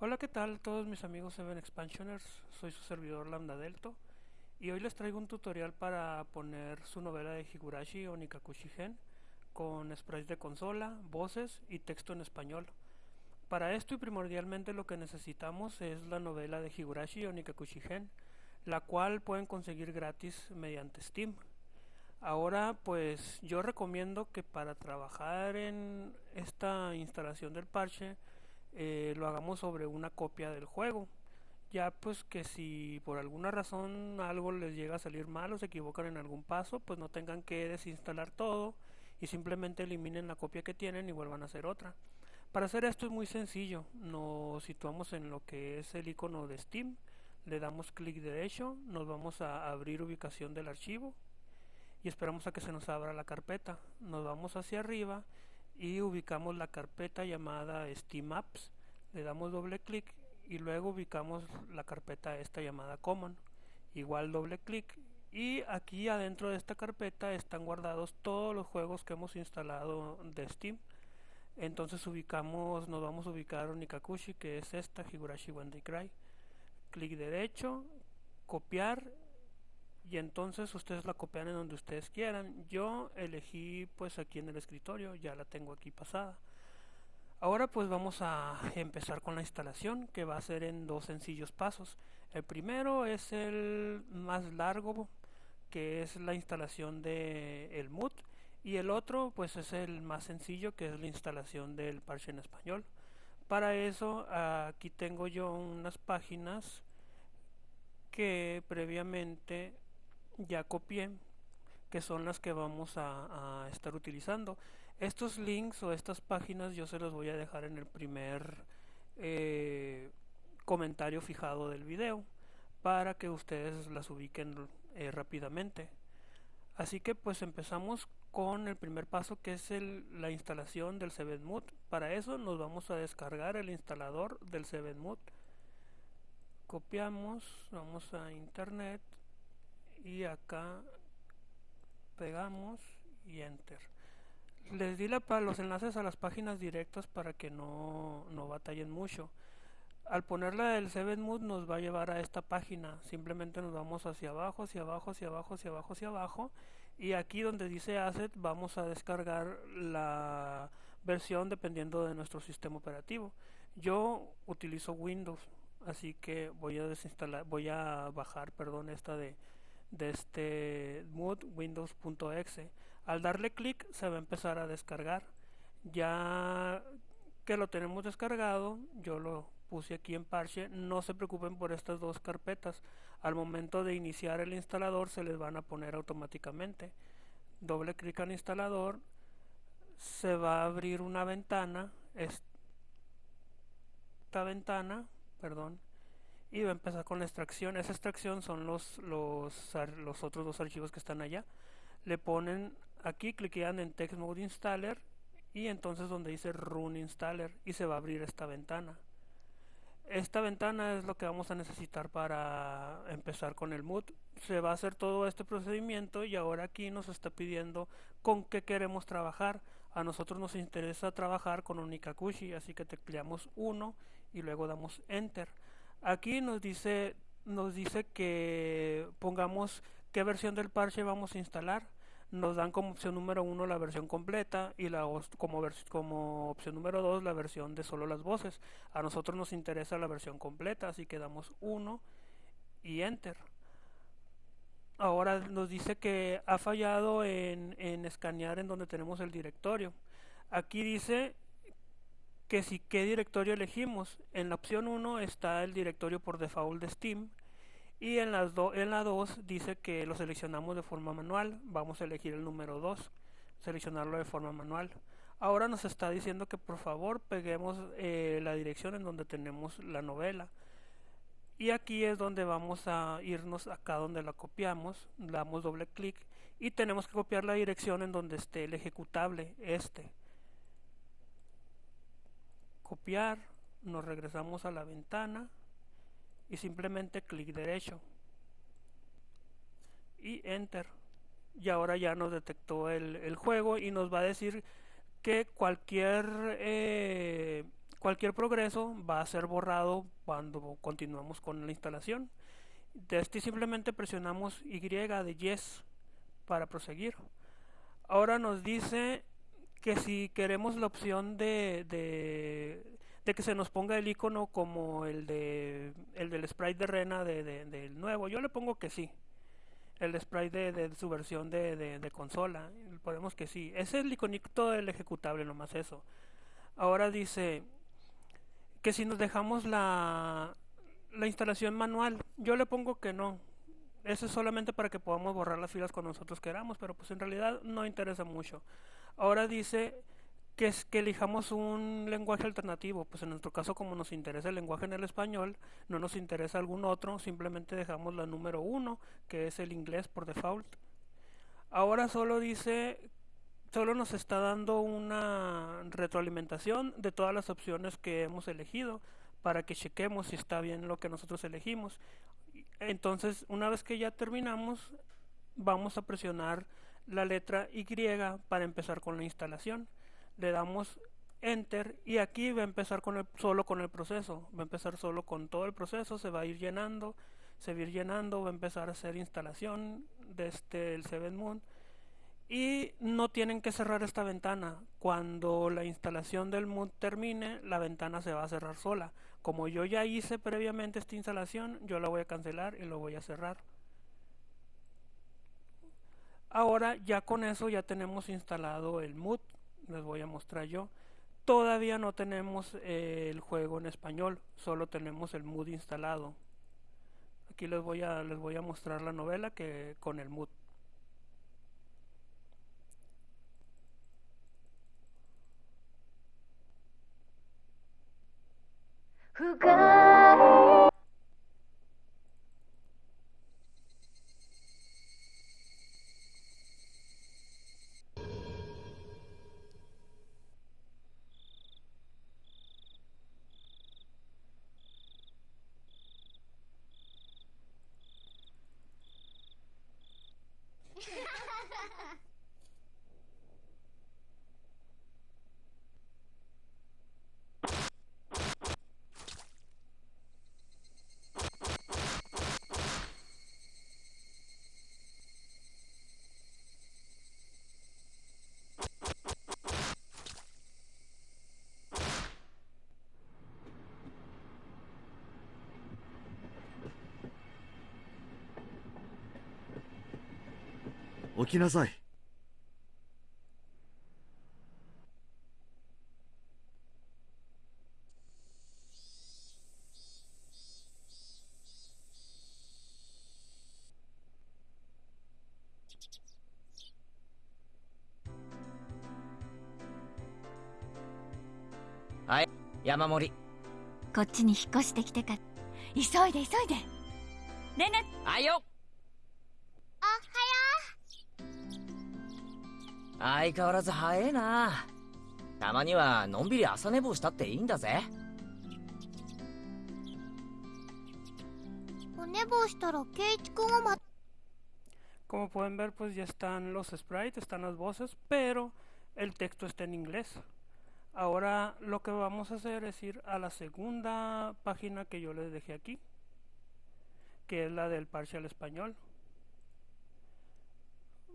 Hola, ¿qué tal todos mis amigos Seven Expansioners? Soy su servidor Lambda Delto y hoy les traigo un tutorial para poner su novela de Higurashi o Nikakushi con sprites de consola, voces y texto en español. Para esto y primordialmente lo que necesitamos es la novela de Higurashi o Nikakushi la cual pueden conseguir gratis mediante Steam. Ahora pues yo recomiendo que para trabajar en esta instalación del parche eh, lo hagamos sobre una copia del juego. Ya pues que si por alguna razón algo les llega a salir mal o se equivocan en algún paso, pues no tengan que desinstalar todo y simplemente eliminen la copia que tienen y vuelvan a hacer otra. Para hacer esto es muy sencillo, nos situamos en lo que es el icono de Steam, le damos clic derecho, nos vamos a abrir ubicación del archivo y esperamos a que se nos abra la carpeta. Nos vamos hacia arriba y ubicamos la carpeta llamada Steam Apps. Le damos doble clic y luego ubicamos la carpeta esta llamada Common. Igual doble clic y aquí adentro de esta carpeta están guardados todos los juegos que hemos instalado de Steam. Entonces ubicamos, nos vamos a ubicar Nikakushi que es esta, Higurashi When Cry. Clic derecho, copiar y entonces ustedes la copian en donde ustedes quieran. Yo elegí pues aquí en el escritorio, ya la tengo aquí pasada. Ahora pues vamos a empezar con la instalación que va a ser en dos sencillos pasos. El primero es el más largo que es la instalación de el mood y el otro pues es el más sencillo que es la instalación del parche en español. Para eso aquí tengo yo unas páginas que previamente ya copié que son las que vamos a, estar utilizando. Estos links o estas páginas yo se los voy a dejar en el primer eh, comentario fijado del video para que ustedes las ubiquen eh, rápidamente. Así que pues empezamos con el primer paso que es la instalación del 7mood para eso nos vamos a descargar el instalador del 7mood copiamos vamos a internet y acá pegamos y enter. Les di la, los enlaces a las páginas directas para que no, no batallen mucho. Al ponerla el 7mood nos va a llevar a esta página. Simplemente nos vamos hacia abajo hacia abajo hacia abajo hacia abajo hacia abajo. Y aquí donde dice asset vamos a descargar la versión dependiendo de nuestro sistema operativo. Yo utilizo windows así que voy a desinstalar voy a bajar perdón esta de de este mood windows.exe al darle clic se va a empezar a descargar. Ya que lo tenemos descargado yo lo puse aquí en parche. No se preocupen por estas dos carpetas. Al momento de iniciar el instalador se les van a poner automáticamente. Doble clic al instalador se va a abrir una ventana. Esta ventana perdón y va a empezar con la extracción. Esa extracción son los, los, los otros dos archivos que están allá. Le ponen aquí, cliquean en Text Mode Installer y entonces donde dice Run Installer y se va a abrir esta ventana. Esta ventana es lo que vamos a necesitar para empezar con el mood. Se va a hacer todo este procedimiento y ahora aquí nos está pidiendo con qué queremos trabajar. A nosotros nos interesa trabajar con un así que tecleamos 1 y luego damos Enter. Aquí nos dice, nos dice que pongamos qué versión del parche vamos a instalar. Nos dan como opción número uno la versión completa y la como, como opción número dos la versión de solo las voces. A nosotros nos interesa la versión completa, así que damos 1 y enter. Ahora nos dice que ha fallado en, en escanear en donde tenemos el directorio. Aquí dice que si qué directorio elegimos. En la opción 1 está el directorio por default de Steam y en, las en la 2 dice que lo seleccionamos de forma manual. Vamos a elegir el número 2, seleccionarlo de forma manual. Ahora nos está diciendo que por favor peguemos eh, la dirección en donde tenemos la novela. Y aquí es donde vamos a irnos acá donde la copiamos, damos doble clic y tenemos que copiar la dirección en donde esté el ejecutable, este copiar, nos regresamos a la ventana y simplemente clic derecho y enter y ahora ya nos detectó el, juego y nos va a decir que cualquier eh, cualquier progreso va a ser borrado cuando continuamos con la instalación. De este simplemente presionamos Y de Yes para proseguir. Ahora nos dice que si queremos la opción de, de, que se nos ponga el icono como el de el del sprite de Rena del nuevo, yo le pongo que sí. El sprite de, su versión de, consola, ponemos que sí. Ese es el iconito del ejecutable, nomás eso. Ahora dice que si nos dejamos la, la instalación manual, yo le pongo que no. Eso es solamente para que podamos borrar las filas cuando nosotros queramos, pero pues en realidad no interesa mucho. Ahora dice que, es, que elijamos un lenguaje alternativo. Pues en nuestro caso, como nos interesa el lenguaje en el español, no nos interesa algún otro, simplemente dejamos la número uno, que es el inglés por default. Ahora solo dice, solo nos está dando una retroalimentación de todas las opciones que hemos elegido para que chequemos si está bien lo que nosotros elegimos. Entonces, una vez que ya terminamos, vamos a presionar la letra Y para empezar con la instalación. Le damos Enter y aquí va a empezar con el, solo con el proceso. Va a empezar solo con todo el proceso, se va a ir llenando, se va a ir llenando, va a empezar a hacer instalación desde el Seven Moon. Y no tienen que cerrar esta ventana. Cuando la instalación del Moon termine, la ventana se va a cerrar sola. Como yo ya hice previamente esta instalación, yo la voy a cancelar y lo voy a cerrar. Ahora ya con eso ya tenemos instalado el mood, les voy a mostrar yo. Todavía no tenemos eh, el juego en español, solo tenemos el mood instalado. Aquí les voy a les voy a mostrar la novela que con el mood. きなさい。はい山盛り。こっちに引っ越してきてから。急いで急いで。ねねはいよ 相変わらず早えなたまにはのんびり朝寝坊したっていいんだぜお寝坊したらケイチ君はま Como pueden ver, pues ya están los sprites, están las voces, pero el texto está en inglés. Ahora lo que vamos a hacer es ir a la segunda página que yo les dejé aquí, que es la del parcial español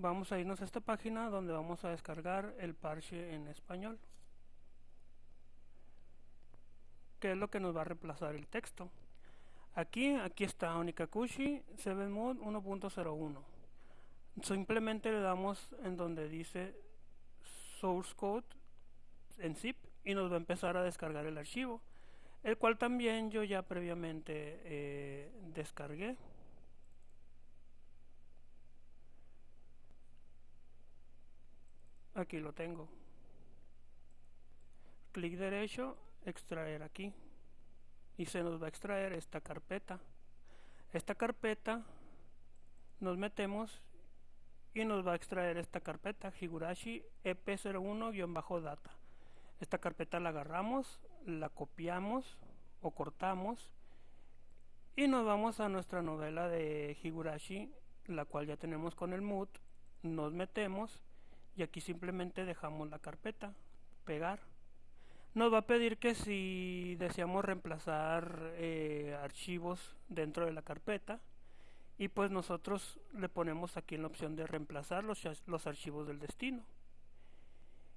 vamos a irnos a esta página donde vamos a descargar el parche en español que es lo que nos va a reemplazar el texto. Aquí aquí está Onikakushi 7 Mode 1.01 simplemente le damos en donde dice source code en zip y nos va a empezar a descargar el archivo el cual también yo ya previamente eh, descargué aquí lo tengo. Clic derecho extraer aquí. Y se nos va a extraer esta carpeta. Esta carpeta nos metemos y nos va a extraer esta carpeta Higurashi EP01-data esta carpeta la agarramos la copiamos o cortamos y nos vamos a nuestra novela de Higurashi la cual ya tenemos con el mood nos metemos y aquí simplemente dejamos la carpeta pegar. Nos va a pedir que si deseamos reemplazar eh, archivos dentro de la carpeta y pues nosotros le ponemos aquí en la opción de reemplazar los, los archivos del destino.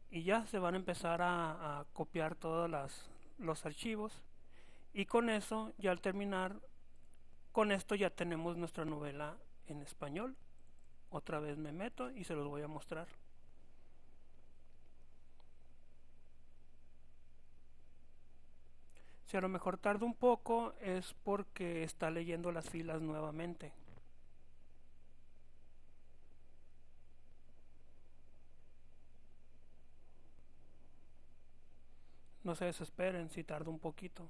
Y ya se van a empezar a, copiar todos los archivos. Y con eso ya al terminar con esto ya tenemos nuestra novela en español. Otra vez me meto y se los voy a mostrar si a lo mejor tarda un poco es porque está leyendo las filas nuevamente No se desesperen si tarda un poquito.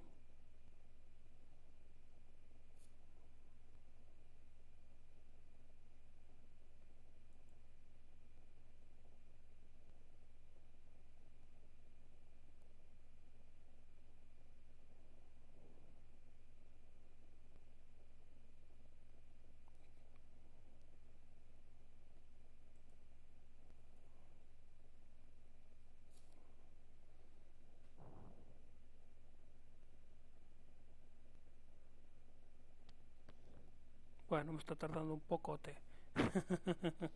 Bueno, me está tardando un pocote.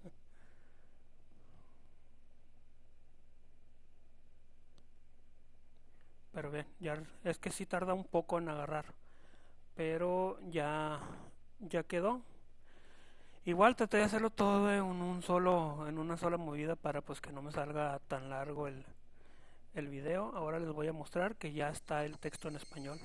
Pero bien, ya es que sí tarda un poco en agarrar. Pero ya ya quedó. Igual traté de hacerlo todo en un solo en una sola movida para pues que no me salga tan largo el el video. Ahora les voy a mostrar que ya está el texto en español.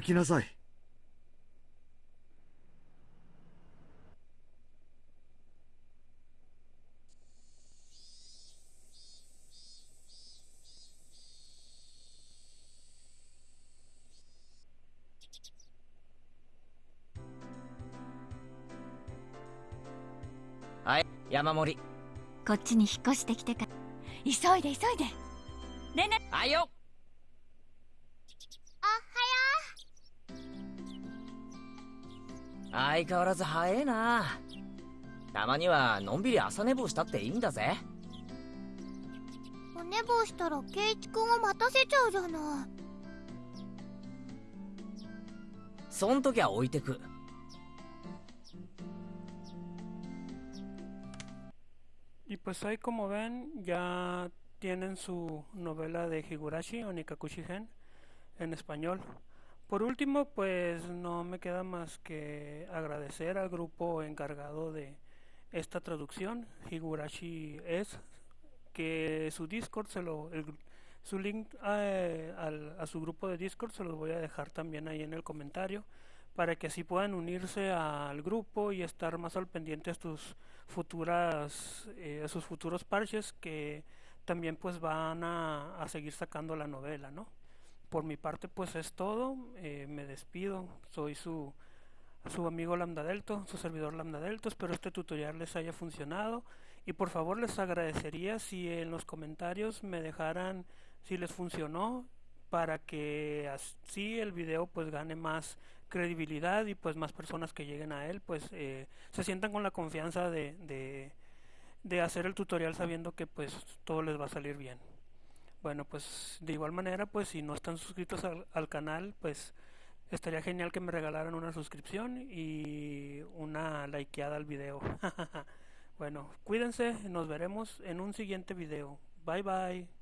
起きなさい。はい山盛り。こっちに引っ越してきてか急いで急いで。連絡。はいよ相変わらず早えな。たまにはのんびり朝寝坊したっていいんだぜ。お寝坊したら圭一君を待たせちゃうじゃない。そん時は置いてく。いっぱいこもべんや tienen Higurashi o Nikakushi Gen en español. Por último, pues no me queda más que agradecer al grupo encargado de esta traducción, Higurashi es, que su Discord se lo, su link a, a, su grupo de Discord se los voy a dejar también ahí en el comentario para que así puedan unirse al grupo y estar más al pendiente a sus futuras, eh, sus futuros parches que también pues van a seguir sacando la novela, ¿no? Por mi parte pues es todo, eh, me despido, soy su, su amigo Lambda Delto, su servidor Lambda Delto, espero este tutorial les haya funcionado. Y por favor les agradecería si en los comentarios me dejaran si les funcionó para que así el video pues gane más credibilidad y pues más personas que lleguen a él pues eh, se sientan con la confianza de, de, de hacer el tutorial sabiendo que pues todo les va a salir bien. Bueno, pues de igual manera, pues si no están suscritos al, canal, pues estaría genial que me regalaran una suscripción y una likeada al video. bueno, cuídense, nos veremos en un siguiente video. Bye bye.